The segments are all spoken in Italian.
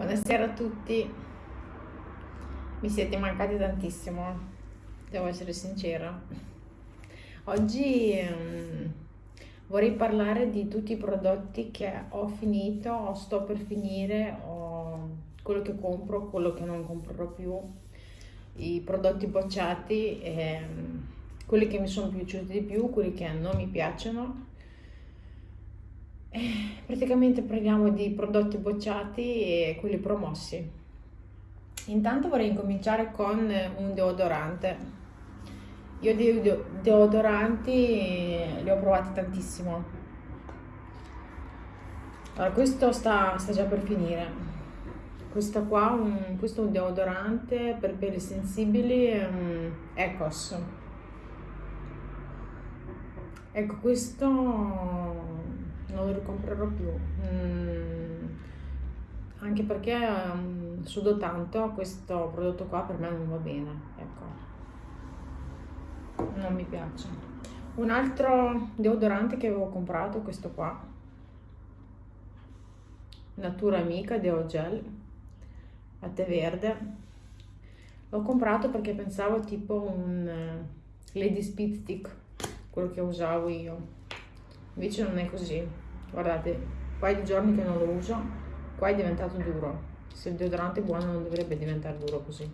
Buonasera a tutti, mi siete mancati tantissimo, devo essere sincera. Oggi um, vorrei parlare di tutti i prodotti che ho finito o sto per finire, o quello che compro, quello che non comprerò più, i prodotti bocciati, e, um, quelli che mi sono piaciuti di più, quelli che non mi piacciono praticamente parliamo di prodotti bocciati e quelli promossi. Intanto vorrei incominciare con un deodorante. Io di deodoranti li ho provati tantissimo. Allora, questo sta, sta già per finire. Questo qua, un, questo è un deodorante per peli sensibili um, Ecos. Ecco, questo non lo ricomprerò più. Mm, anche perché um, sudo tanto, questo prodotto qua per me non va bene, ecco. Non mi piace. Un altro deodorante che avevo comprato, questo qua. Natura Amica Deo Gel tè verde. L'ho comprato perché pensavo tipo un uh, Lady Speed Stick, quello che usavo io invece non è così. Guardate qua di giorni che non lo uso qua è diventato duro. Se il deodorante è buono non dovrebbe diventare duro così.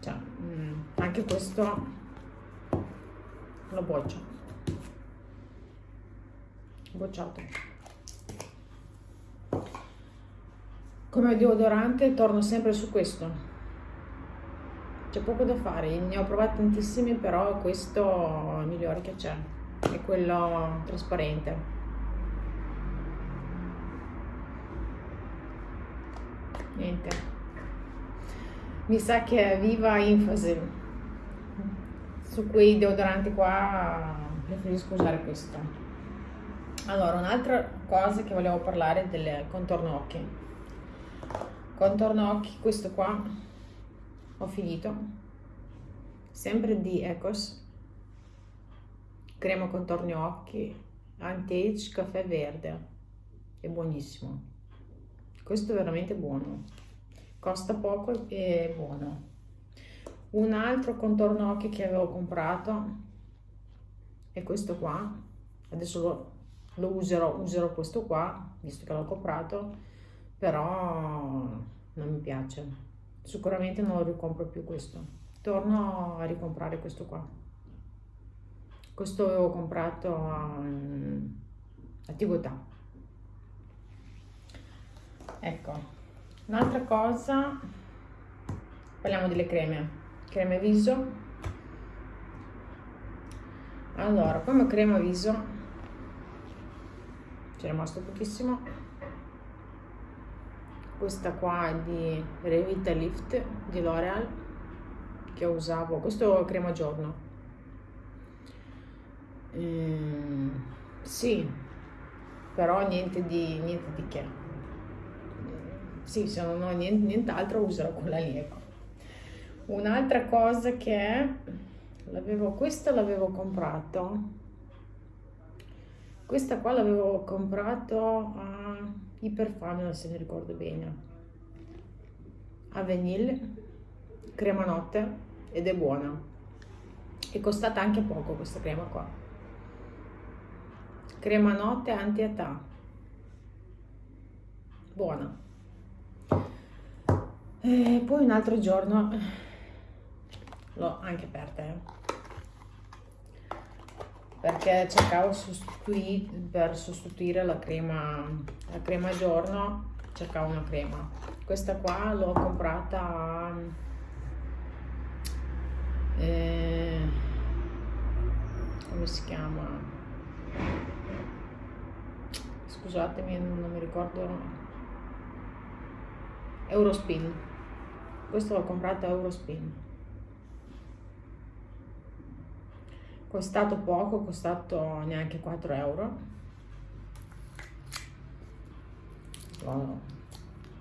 Cioè, mm, anche questo lo boccio. Bocciato. Come deodorante torno sempre su questo. C'è poco da fare. Ne ho provati tantissimi però questo è il migliore che c'è è quello trasparente. Niente. Mi sa che viva enfasi su quei deodoranti qua preferisco usare questo. Allora un'altra cosa che volevo parlare del contorno occhi. Contorno occhi questo qua ho finito. Sempre di Ecos crema contorno occhi anti-age caffè verde. È buonissimo. Questo è veramente buono. Costa poco e è buono. Un altro contorno occhi che avevo comprato è questo qua. Adesso lo, lo userò userò questo qua visto che l'ho comprato però non mi piace. Sicuramente non lo ricompro più questo. Torno a ricomprare questo qua questo avevo comprato a, a Tigotà ecco un'altra cosa parliamo delle creme. Creme viso. Allora come crema viso c'è rimasto pochissimo. Questa qua è di Revita Lift di L'Oreal che usavo. Questo crema giorno Mm, sì, però niente di, niente di che. Sì, se non ho niente, nient'altro userò quella. Ecco. Un'altra cosa che l'avevo, questa l'avevo comprato, questa qua l'avevo comprato a Iperfamila se mi ricordo bene, a Vanille, crema notte ed è buona. È costata anche poco questa crema qua crema notte anti-età. Buona. E poi un altro giorno l'ho anche aperta eh. perché cercavo per sostituire la crema la crema giorno cercavo una crema. Questa qua l'ho comprata eh, come si chiama scusatemi non mi ricordo Eurospin. Questo l'ho comprato a Eurospin. Costato poco costato neanche 4 euro.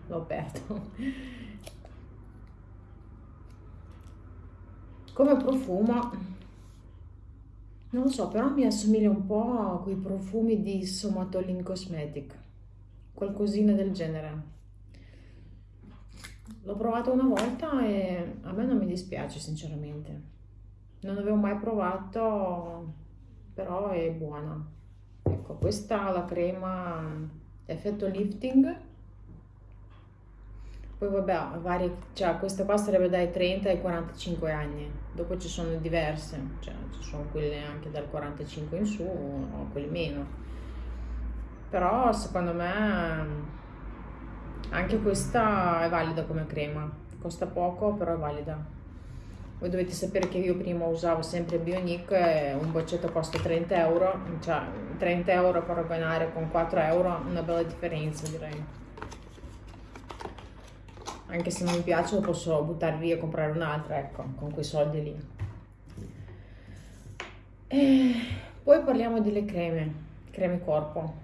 L'ho aperto. Come profumo non lo so, però mi assomiglia un po' a quei profumi di Somatolin Cosmetic, qualcosina del genere. l'ho provato una volta e a me non mi dispiace sinceramente non avevo mai provato però è buona ecco questa la crema effetto lifting poi vabbè vari, cioè questa qua sarebbe dai 30 ai 45 anni. Dopo ci sono diverse cioè ci sono quelle anche dal 45 in su o quelle meno. Però secondo me anche questa è valida come crema. Costa poco però è valida. Voi dovete sapere che io prima usavo sempre Bionic un boccetto costa 30 euro, cioè 30 euro paragonare con 4 euro, una bella differenza direi. Anche se non mi piace lo posso buttare via e comprare un'altra, ecco, con quei soldi lì. E poi parliamo delle creme, creme corpo.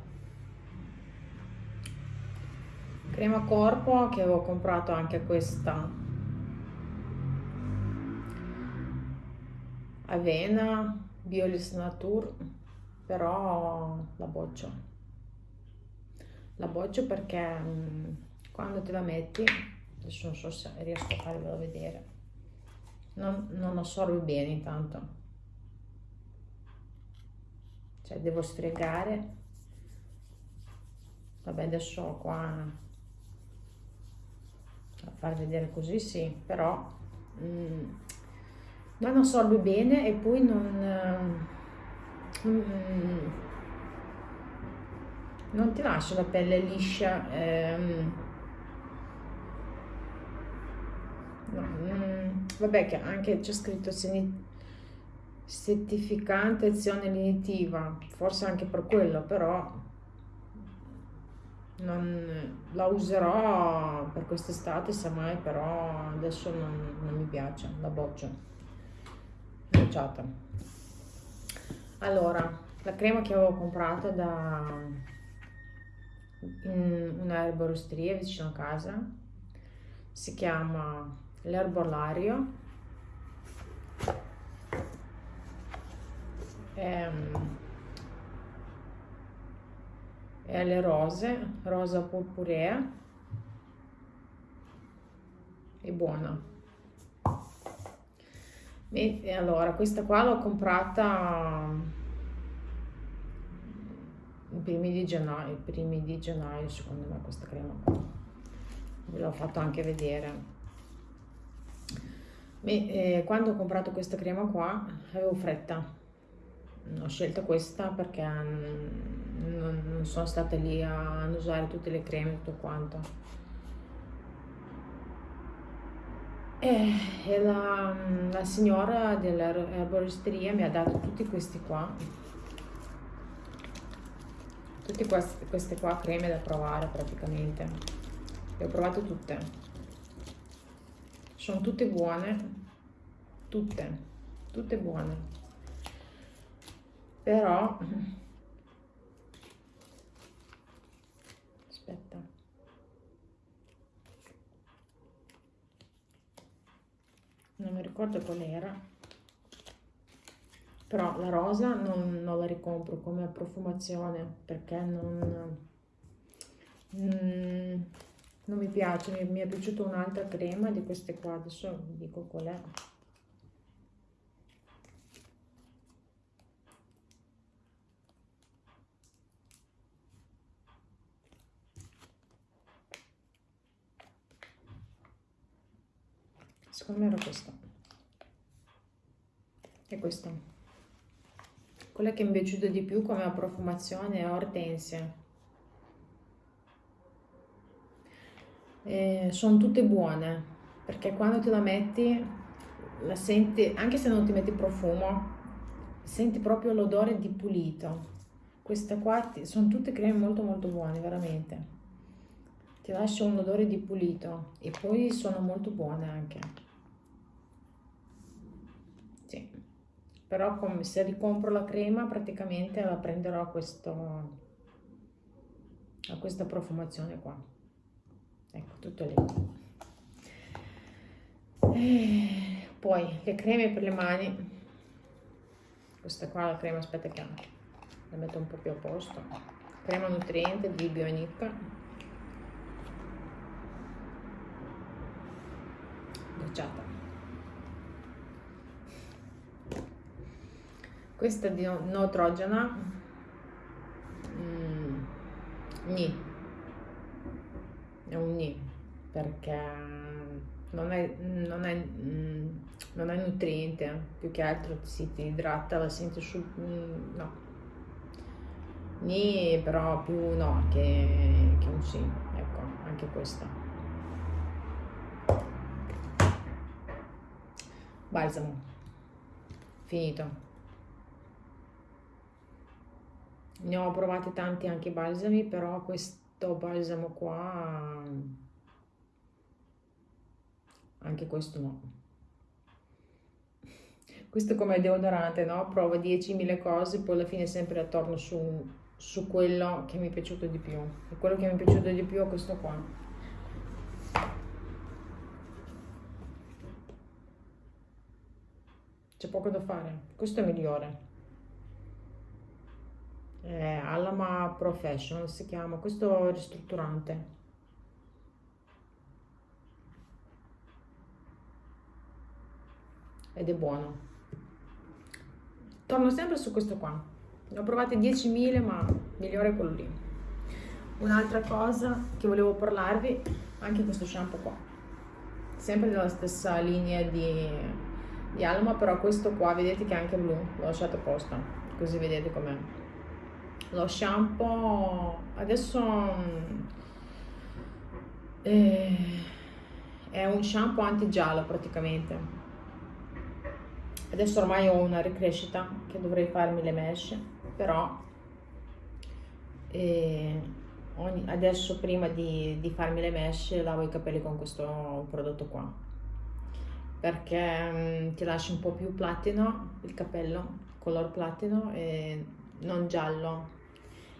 Crema corpo che avevo comprato anche questa avena, Biolis Nature, però la boccio. La boccio perché mm, quando te la metti, adesso non so se riesco a farvelo vedere, non, non assorbe bene intanto. Cioè devo stregare. Vabbè adesso qua a far vedere così sì, però... Mh, mm, non assorbe bene e poi non, mm, non ti lascia la pelle liscia. Ehm, no, mm, vabbè che anche c'è scritto settificante azione lenitiva, forse anche per quello, però non, la userò per quest'estate, semmai, però adesso non, non mi piace, la boccio bocciata. Allora la crema che avevo comprato da una erboristeria vicino a casa. Si chiama l'erbolario è, è alle rose rosa purpurea è buona e allora, questa qua l'ho comprata i primi di gennaio, i primi di gennaio secondo me questa crema qua. Ve l'ho fatto anche vedere. E, eh, quando ho comprato questa crema qua avevo fretta. Ho scelto questa perché non, non sono stata lì a usare tutte le creme e tutto quanto E, e la, la, signora dell'erboristeria mi ha dato tutti questi qua, tutte queste, queste qua creme da provare praticamente. Le ho provate tutte. Sono tutte buone, tutte, tutte buone. Però non mi ricordo qual era. Però la rosa non, non la ricompro come profumazione perché non, mm, non mi piace mi, mi è piaciuta un'altra crema di queste qua adesso vi dico qual è. Secondo me era questa. E questa. Quella che mi è piaciuta di più come profumazione è Ortensia eh, sono tutte buone perché quando te la metti la senti anche se non ti metti profumo senti proprio l'odore di pulito. Questa qua sono tutte creme molto molto buone veramente. Ti lascia un odore di pulito e poi sono molto buone anche. Però come se ricompro la crema praticamente la prenderò a, questo, a questa profumazione qua ecco tutto lì. E poi le creme per le mani. Questa qua la crema aspetta che la metto un po' più a posto. Crema nutriente di Bionic crociata questa di Neutrogena mm, ni è un ni perché non è, non è, mm, non è nutriente più che altro si ti idrata la senti su mm, no. Ni però più no che, che un sì ecco anche questa. Balsamo. Finito. Ne ho provati tanti anche balsami però questo balsamo qua. Anche questo no. Questo come deodorante no? Provo 10.000 cose poi alla fine sempre attorno su su quello che mi è piaciuto di più. E quello che mi è piaciuto di più è questo qua. C'è poco da fare. Questo è migliore eh, Alama Professional si chiama questo ristrutturante. Ed è buono. Torno sempre su questo qua. Ne ho provate 10.000 ma migliore quello lì. Un'altra cosa che volevo parlarvi anche questo shampoo qua. Sempre della stessa linea di, di Alma però questo qua vedete che è anche blu l'ho lasciato apposta così vedete com'è lo shampoo adesso eh, è un shampoo anti giallo praticamente. Adesso ormai ho una ricrescita che dovrei farmi le mesh però eh, ogni, adesso prima di, di, farmi le mesh lavo i capelli con questo prodotto qua. Perché mh, mm, ti lascia un po' più platino il capello color platino e non giallo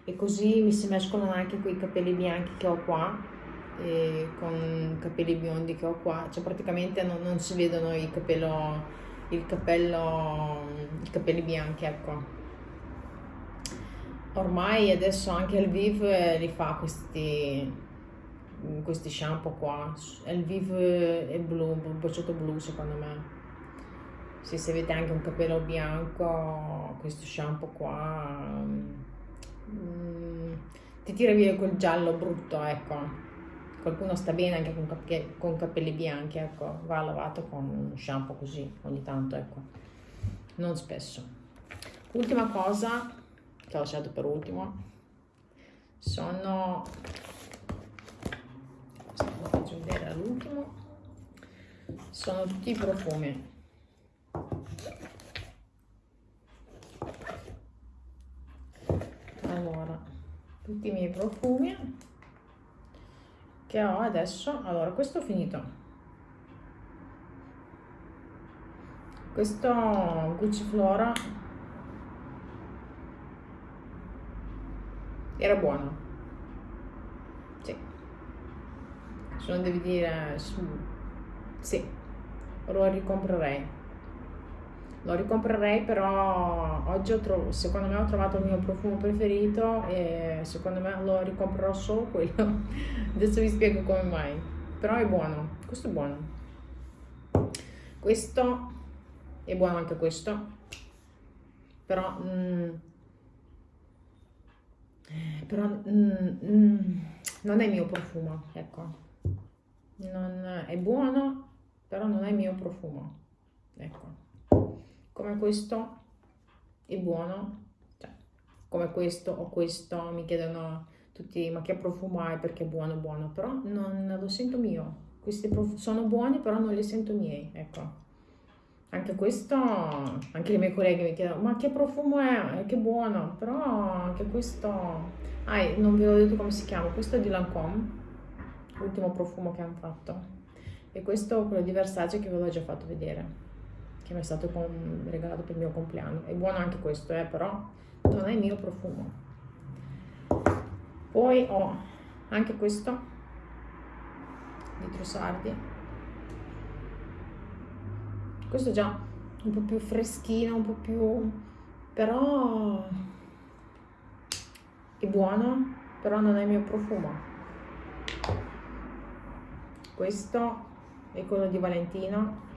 e così mi si mescolano anche quei capelli bianchi che ho qua con i capelli biondi che ho qua. Cioè praticamente non, non si vedono i capello il capello i capelli bianchi ecco. Ormai adesso anche il Viv li fa questi, questi shampoo qua. Il Viv è blu, bocciato blu secondo me. Se avete anche un capello bianco questo shampoo qua mm, ti tira via quel giallo brutto ecco. Qualcuno sta bene anche con, cap con capelli bianchi ecco. Va lavato con un shampoo così ogni tanto ecco. Non spesso. Ultima cosa che ho lasciato per ultimo sono faccio vedere all'ultimo. Sono tutti i profumi allora tutti i miei profumi che ho adesso allora questo ho finito. Questo Gucci Flora era buono. Sì. Se non devi dire sì lo ricomprerei lo ricomprerei però oggi ho trovato secondo me ho trovato il mio profumo preferito e secondo me lo ricomprerò solo quello adesso vi spiego come mai però è buono questo è buono questo è buono anche questo però mm, però mm, mm, non è il mio profumo, ecco. Non, è buono, però non è il mio profumo, ecco. Come questo è buono, cioè, come questo o questo, mi chiedono tutti, ma che profumo hai? Perché è buono, buono, però non lo sento mio. Questi sono buoni, però non li sento miei, ecco. Anche questo, anche le mie colleghe mi chiedono, ma che profumo è? Che buono, però anche questo, ah, non vi ho detto come si chiama, questo è di Lancome, l'ultimo profumo che hanno fatto, e questo quello di Versace che ve l'ho già fatto vedere, che mi è stato regalato per il mio compleanno, è buono anche questo, eh, però non è il mio profumo. Poi ho anche questo di Trussardi, questo già un po' più freschino, un po' più... però è buono, però non è il mio profumo. Questo e quello di Valentino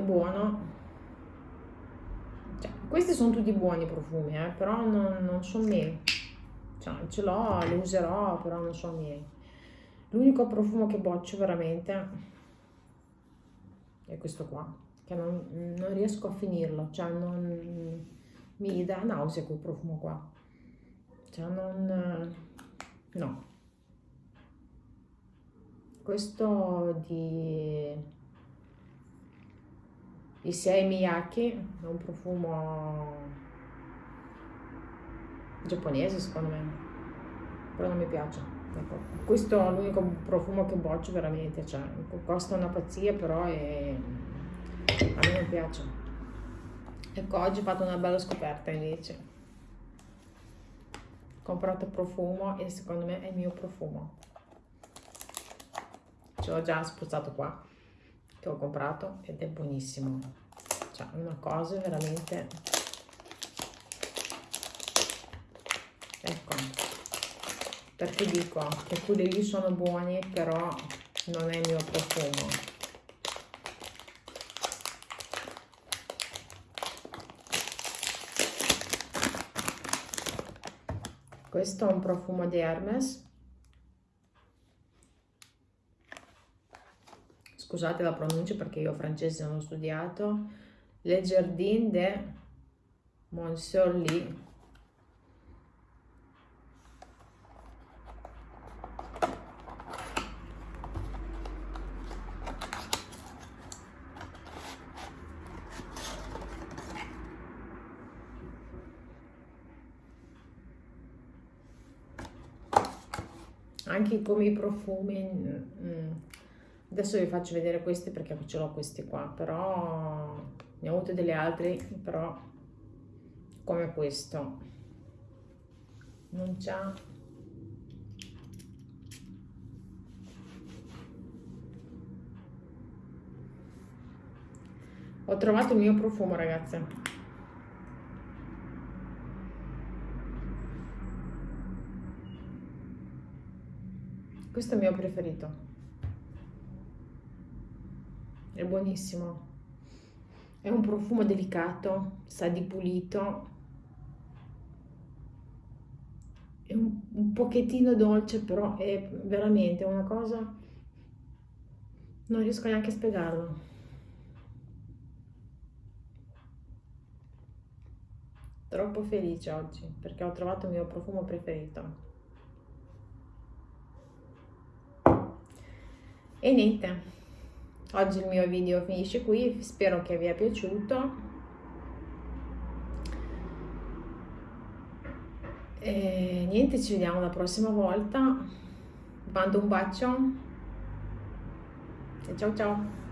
è buono. Cioè, questi sono tutti buoni profumi eh, però non, non sono miei. Cioè, ce l'ho, li userò però non sono miei. L'unico profumo che boccio veramente è questo qua che non, non riesco a finirlo. Cioè non mi dà nausea quel profumo qua. Cioè non no. Questo di di Sei Miyake è un profumo giapponese secondo me. Però non mi piace ecco, questo è l'unico profumo che boccio veramente cioè, costa una pazzia però è... a me non piace. Ecco oggi ho fatto una bella scoperta invece. Ho comprato profumo e secondo me è il mio profumo. Ce l'ho già spuzzato qua che ho comprato ed è buonissimo. Cioè una cosa veramente ecco. Perché dico che quelli lì sono buoni però non è il mio profumo. Questo è un profumo di Hermes scusate la pronuncia perché io francese non ho studiato, Le Jardin de Monsieur Lee. Anche come i profumi... Mm, adesso vi faccio vedere questi perché ce l'ho questi qua però ne ho avute delle altre però come questo. Non c'ha. Ho trovato il mio profumo ragazze. Questo è il mio preferito è buonissimo. È un profumo delicato sa di pulito. È un, un pochettino dolce però è veramente una cosa non riesco neanche a spiegarlo. Troppo felice oggi perché ho trovato il mio profumo preferito. E niente oggi il mio video finisce qui spero che vi sia piaciuto. E niente ci vediamo la prossima volta. Mando un bacio. E ciao ciao